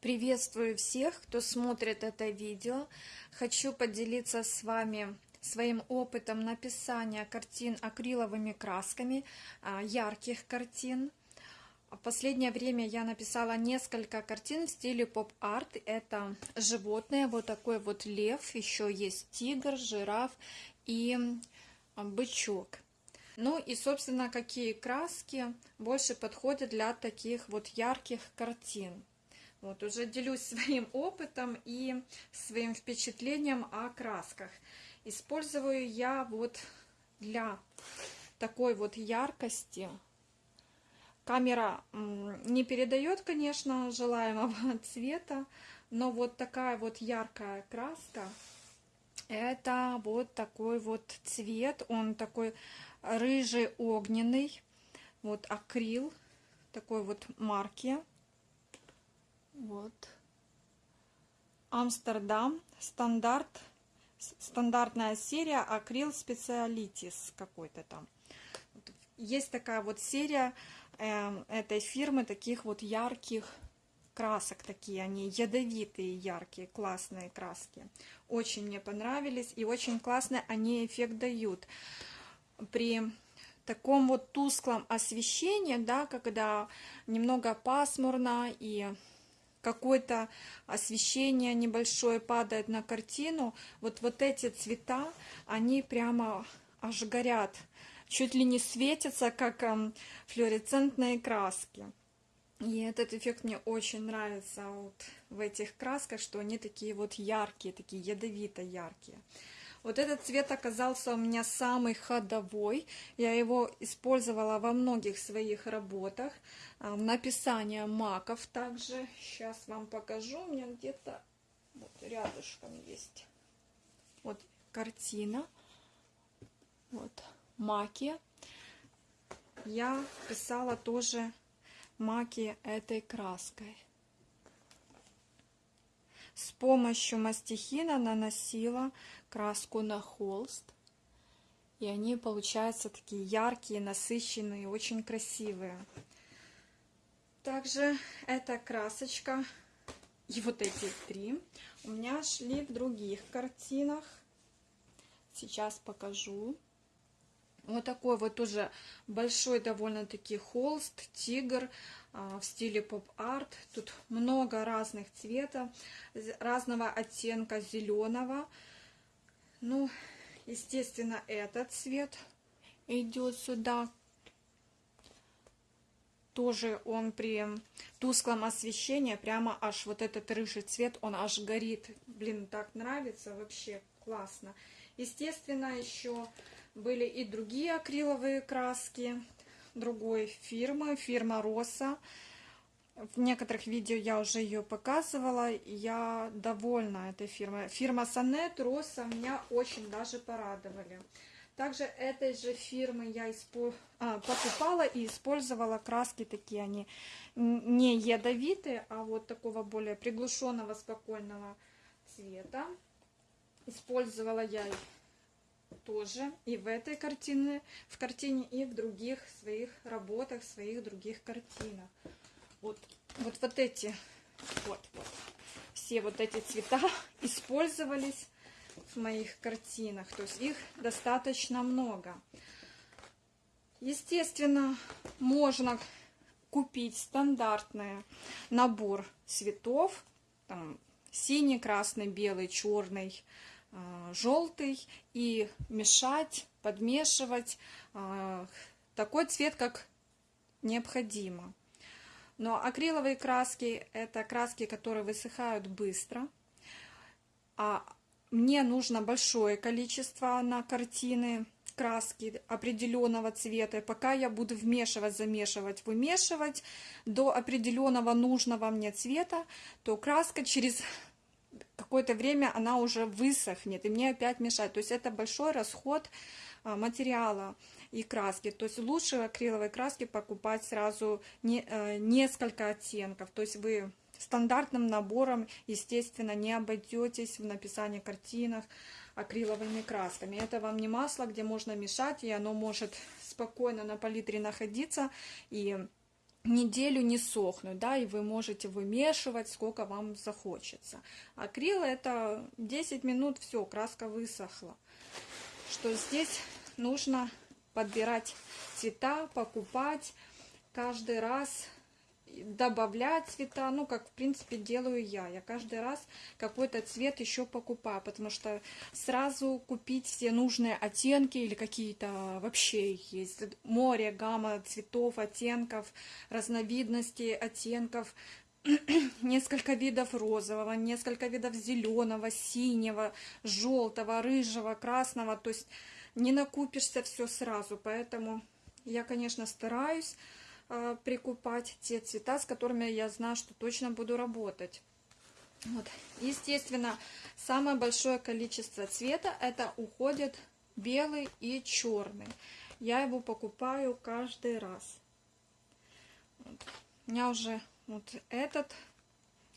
Приветствую всех, кто смотрит это видео. Хочу поделиться с вами своим опытом написания картин акриловыми красками, а, ярких картин. В последнее время я написала несколько картин в стиле поп-арт. Это животные, вот такой вот лев, еще есть тигр, жираф и бычок. Ну и, собственно, какие краски больше подходят для таких вот ярких картин. Вот, уже делюсь своим опытом и своим впечатлением о красках. Использую я вот для такой вот яркости. Камера не передает, конечно, желаемого цвета, но вот такая вот яркая краска, это вот такой вот цвет, он такой рыжий огненный, вот акрил, такой вот марки. Вот. Амстердам. Стандарт. Стандартная серия Акрил Специалитис какой-то там. Есть такая вот серия э, этой фирмы таких вот ярких красок такие, они ядовитые, яркие, классные краски. Очень мне понравились и очень классно они эффект дают. При таком вот тусклом освещении, да, когда немного пасмурно и какое-то освещение небольшое падает на картину, вот, вот эти цвета, они прямо аж горят, чуть ли не светятся, как эм, флуоресцентные краски. И этот эффект мне очень нравится вот в этих красках, что они такие вот яркие, такие ядовито яркие. Вот этот цвет оказался у меня самый ходовой. Я его использовала во многих своих работах. А, написание маков также. Сейчас вам покажу. У меня где-то вот рядышком есть. Вот картина. Вот маки. Я писала тоже маки этой краской. С помощью мастихина наносила краску на холст. И они получаются такие яркие, насыщенные, очень красивые. Также эта красочка и вот эти три у меня шли в других картинах. Сейчас покажу. Вот такой вот уже большой довольно-таки холст, тигр а, в стиле поп-арт. Тут много разных цветов, разного оттенка зеленого. Ну, естественно, этот цвет идет сюда. Тоже он при тусклом освещении, прямо аж вот этот рыжий цвет, он аж горит. Блин, так нравится, вообще классно. Естественно, еще были и другие акриловые краски другой фирмы, фирма Роса. В некоторых видео я уже ее показывала, я довольна этой фирмой. Фирма Сонет, Роса меня очень даже порадовали. Также этой же фирмы я а, покупала и использовала краски такие, они не ядовитые, а вот такого более приглушенного, спокойного цвета. Использовала я их тоже и в этой картине, в картине, и в других своих работах, своих других картинах. Вот, вот, вот эти, вот, вот, все вот эти цвета использовались в моих картинах, то есть их достаточно много. Естественно, можно купить стандартный набор цветов, там, синий, красный, белый, черный, желтый и мешать, подмешивать а, такой цвет, как необходимо. Но акриловые краски – это краски, которые высыхают быстро. А мне нужно большое количество на картины краски определенного цвета. пока я буду вмешивать, замешивать, вымешивать до определенного нужного мне цвета, то краска через какое-то время она уже высохнет, и мне опять мешать. То есть это большой расход а, материала и краски. То есть лучше акриловой краски покупать сразу не, э, несколько оттенков. То есть вы стандартным набором, естественно, не обойдетесь в написании картинах акриловыми красками. Это вам не масло, где можно мешать, и оно может спокойно на палитре находиться и неделю не сохнуть, да, и вы можете вымешивать, сколько вам захочется. Акрил это 10 минут, все, краска высохла. Что здесь нужно подбирать цвета, покупать каждый раз добавлять цвета, ну, как, в принципе, делаю я. Я каждый раз какой-то цвет еще покупаю, потому что сразу купить все нужные оттенки или какие-то вообще есть. Море, гамма цветов, оттенков, разновидностей оттенков, несколько видов розового, несколько видов зеленого, синего, желтого, рыжего, красного, то есть не накупишься все сразу, поэтому я, конечно, стараюсь э, прикупать те цвета, с которыми я знаю, что точно буду работать. Вот. Естественно, самое большое количество цвета это уходит белый и черный. Я его покупаю каждый раз. Вот. У меня уже вот этот,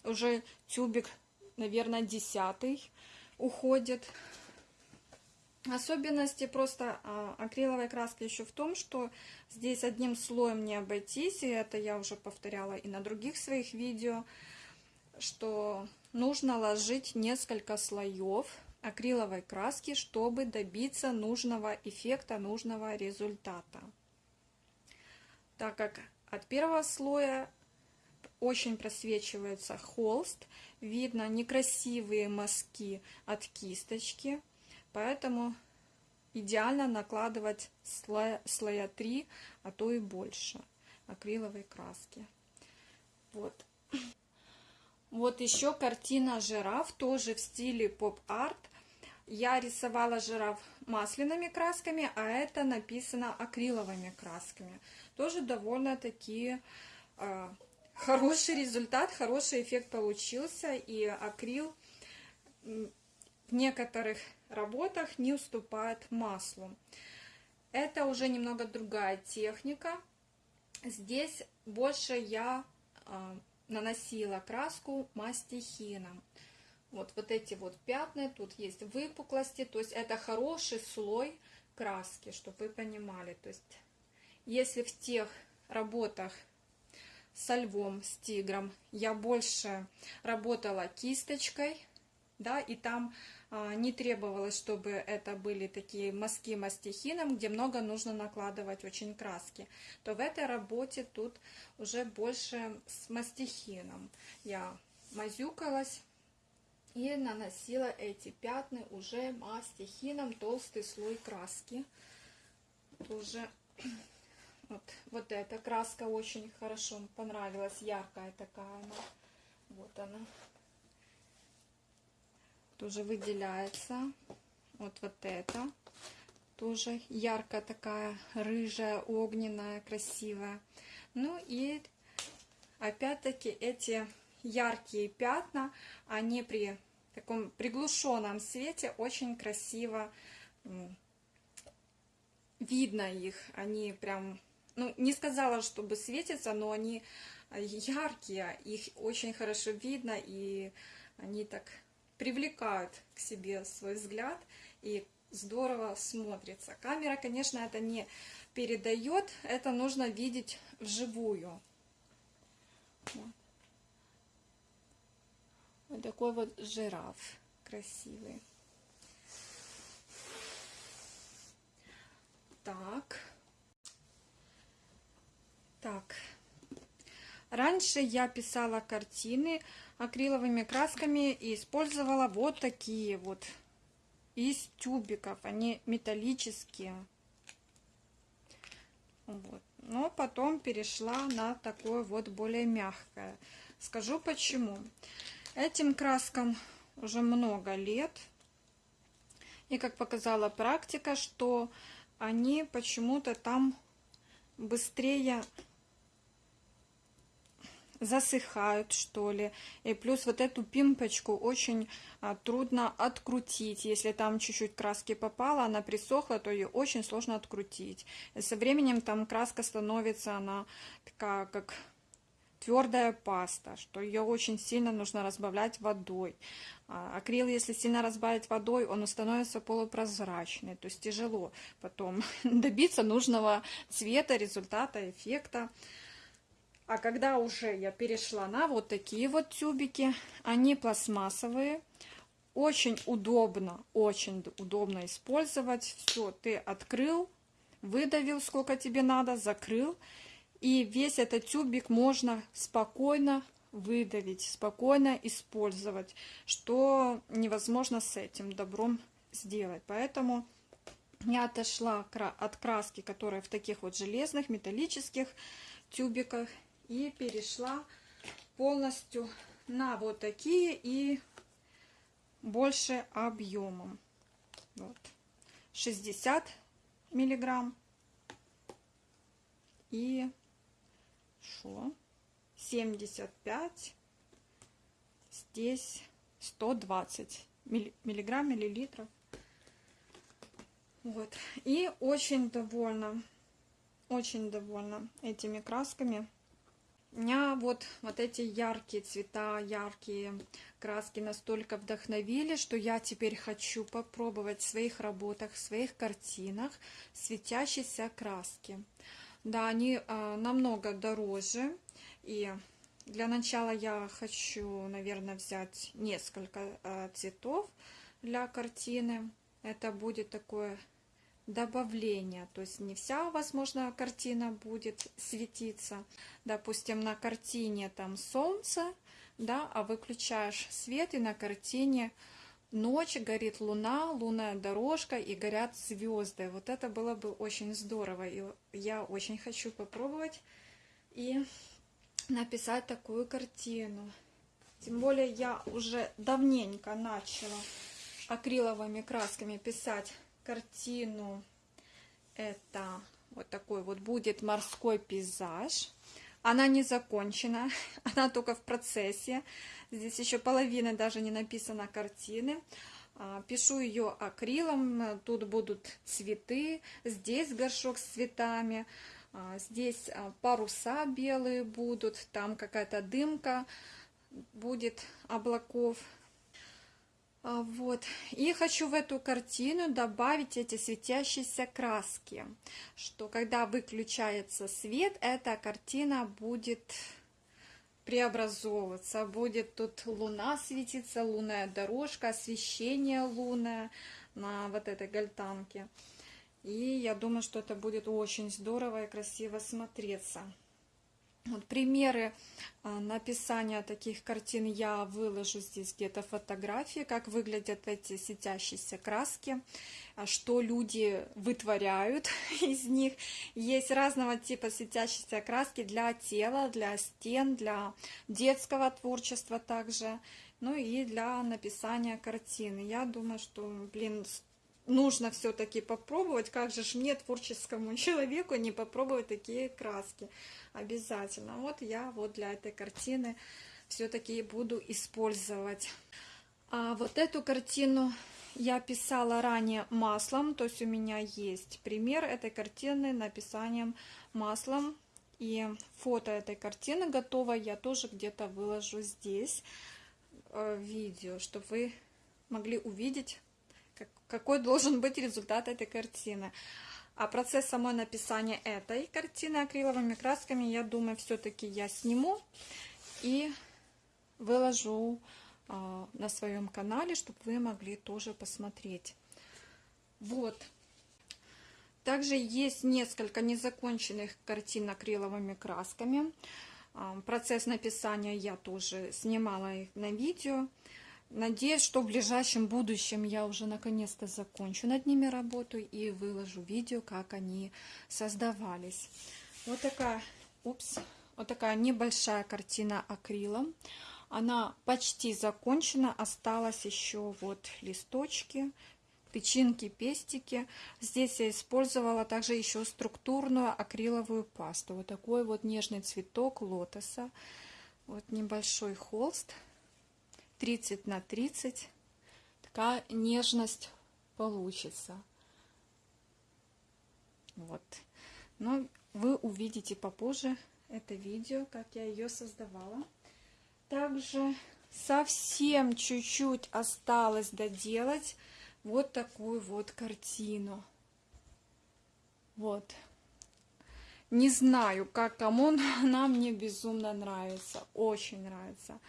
уже тюбик, наверное, десятый уходит. Особенности просто а, акриловой краски еще в том, что здесь одним слоем не обойтись, и это я уже повторяла и на других своих видео, что нужно ложить несколько слоев акриловой краски, чтобы добиться нужного эффекта, нужного результата. Так как от первого слоя очень просвечивается холст, видно некрасивые мазки от кисточки, Поэтому идеально накладывать слоя, слоя 3, а то и больше акриловой краски. Вот. Вот еще картина жираф, тоже в стиле поп-арт. Я рисовала жираф масляными красками, а это написано акриловыми красками. Тоже довольно такие э, хороший результат, хороший эффект получился. И акрил в некоторых работах не уступает маслу. Это уже немного другая техника. Здесь больше я э, наносила краску мастихином. Вот, вот эти вот пятна, тут есть выпуклости, то есть это хороший слой краски, чтобы вы понимали. То есть если в тех работах со львом, с тигром я больше работала кисточкой, да, и там а, не требовалось, чтобы это были такие мазки мастихином, где много нужно накладывать очень краски, то в этой работе тут уже больше с мастихином. Я мазюкалась и наносила эти пятна уже мастихином, толстый слой краски. Тоже вот, вот эта краска очень хорошо понравилась, яркая такая она. Вот она тоже выделяется. Вот вот это тоже яркая такая, рыжая, огненная, красивая. Ну и опять-таки эти яркие пятна, они при таком приглушенном свете очень красиво видно их. Они прям, ну не сказала, чтобы светятся, но они яркие, их очень хорошо видно и они так привлекают к себе свой взгляд и здорово смотрится. Камера, конечно, это не передает, это нужно видеть вживую. Вот. вот такой вот жираф красивый. Так. Так. Раньше я писала картины акриловыми красками и использовала вот такие вот из тюбиков. Они металлические. Вот. Но потом перешла на такое вот более мягкое. Скажу почему. Этим краскам уже много лет. И как показала практика, что они почему-то там быстрее засыхают, что ли. И плюс вот эту пимпочку очень а, трудно открутить. Если там чуть-чуть краски попало, она присохла, то ее очень сложно открутить. И со временем там краска становится, она такая, как твердая паста, что ее очень сильно нужно разбавлять водой. А, акрил, если сильно разбавить водой, он становится полупрозрачный, то есть тяжело потом добиться нужного цвета, результата, эффекта. А когда уже я перешла на вот такие вот тюбики, они пластмассовые, очень удобно, очень удобно использовать. Все, ты открыл, выдавил, сколько тебе надо, закрыл. И весь этот тюбик можно спокойно выдавить, спокойно использовать, что невозможно с этим добром сделать. Поэтому я отошла от краски, которая в таких вот железных, металлических тюбиках, и перешла полностью на вот такие и больше объемом. Вот. 60 миллиграмм и что? 75 здесь 120 миллиграмм миллилитров вот и очень довольна очень довольна этими красками меня вот, вот эти яркие цвета, яркие краски настолько вдохновили, что я теперь хочу попробовать в своих работах, в своих картинах светящиеся краски. Да, они э, намного дороже. И для начала я хочу, наверное, взять несколько э, цветов для картины. Это будет такое добавление, то есть не вся, возможно, картина будет светиться. Допустим, на картине там солнце, да, а выключаешь свет, и на картине ночь, горит луна, лунная дорожка и горят звезды. Вот это было бы очень здорово, и я очень хочу попробовать и написать такую картину. Тем более я уже давненько начала акриловыми красками писать картину. Это вот такой вот будет морской пейзаж. Она не закончена, она только в процессе. Здесь еще половина даже не написана картины. А, пишу ее акрилом, тут будут цветы, здесь горшок с цветами, а, здесь а, паруса белые будут, там какая-то дымка будет облаков. А, вот. И хочу в эту картину добавить эти светящиеся краски, что когда выключается свет, эта картина будет преобразовываться. Будет тут луна светиться, лунная дорожка, освещение лунное на вот этой гальтанке. И я думаю, что это будет очень здорово и красиво смотреться. Вот примеры а, написания таких картин я выложу здесь где-то фотографии, как выглядят эти светящиеся краски, а, что люди вытворяют из них. Есть разного типа светящиеся краски для тела, для стен, для детского творчества также, ну и для написания картины. Я думаю, что, блин, нужно все-таки попробовать, как же ж мне, творческому человеку, не попробовать такие краски. Обязательно. Вот я вот для этой картины все-таки буду использовать. А вот эту картину я писала ранее маслом, то есть у меня есть пример этой картины написанием маслом. И фото этой картины готово, я тоже где-то выложу здесь э, видео, чтобы вы могли увидеть какой должен быть результат этой картины. А процесс самой написания этой картины акриловыми красками, я думаю, все-таки я сниму и выложу э, на своем канале, чтобы вы могли тоже посмотреть. Вот. Также есть несколько незаконченных картин акриловыми красками. Э, процесс написания я тоже снимала их на видео. Надеюсь, что в ближайшем будущем я уже наконец-то закончу над ними работу и выложу видео, как они создавались. Вот такая, упс, вот такая небольшая картина акрилом. Она почти закончена, осталось еще вот листочки, тычинки, пестики. Здесь я использовала также еще структурную акриловую пасту. Вот такой вот нежный цветок лотоса. Вот небольшой холст 30 на 30 такая нежность получится. Вот. Но вы увидите попозже это видео, как я ее создавала. Также совсем чуть-чуть осталось доделать вот такую вот картину. Вот. Не знаю, как кому, но она мне безумно нравится. Очень нравится.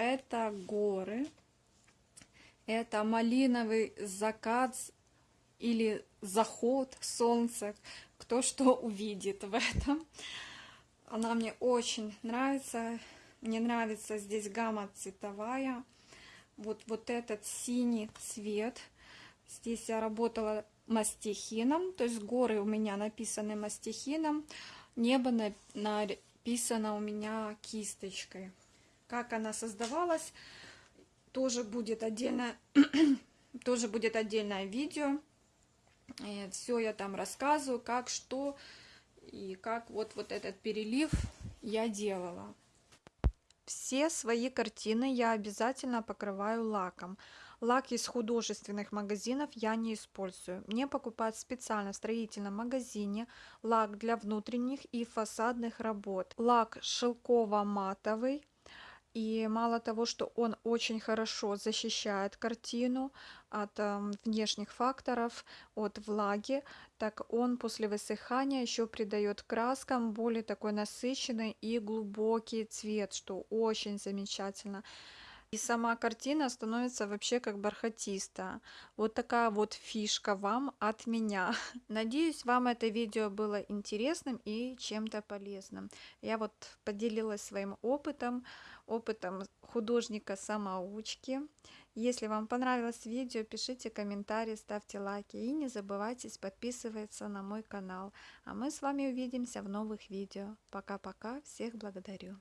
Это горы. Это малиновый закат или заход солнца. Кто что увидит в этом. Она мне очень нравится. Мне нравится здесь гамма цветовая. Вот, вот этот синий цвет. Здесь я работала мастихином, то есть горы у меня написаны мастихином, небо написано у меня кисточкой. Как она создавалась, тоже будет отдельно, тоже будет отдельное видео. Все я там рассказываю, как, что и как вот, вот этот перелив я делала. Все свои картины я обязательно покрываю лаком. Лак из художественных магазинов я не использую. Мне покупают специально в строительном магазине лак для внутренних и фасадных работ. Лак шелково-матовый. И мало того, что он очень хорошо защищает картину от э, внешних факторов, от влаги, так он после высыхания еще придает краскам более такой насыщенный и глубокий цвет, что очень замечательно. И сама картина становится вообще как бархатистая. Вот такая вот фишка вам от меня. Надеюсь, вам это видео было интересным и чем-то полезным. Я вот поделилась своим опытом, опытом художника-самоучки. Если вам понравилось видео, пишите комментарии, ставьте лайки и не забывайте подписываться на мой канал. А мы с вами увидимся в новых видео. Пока-пока, всех благодарю.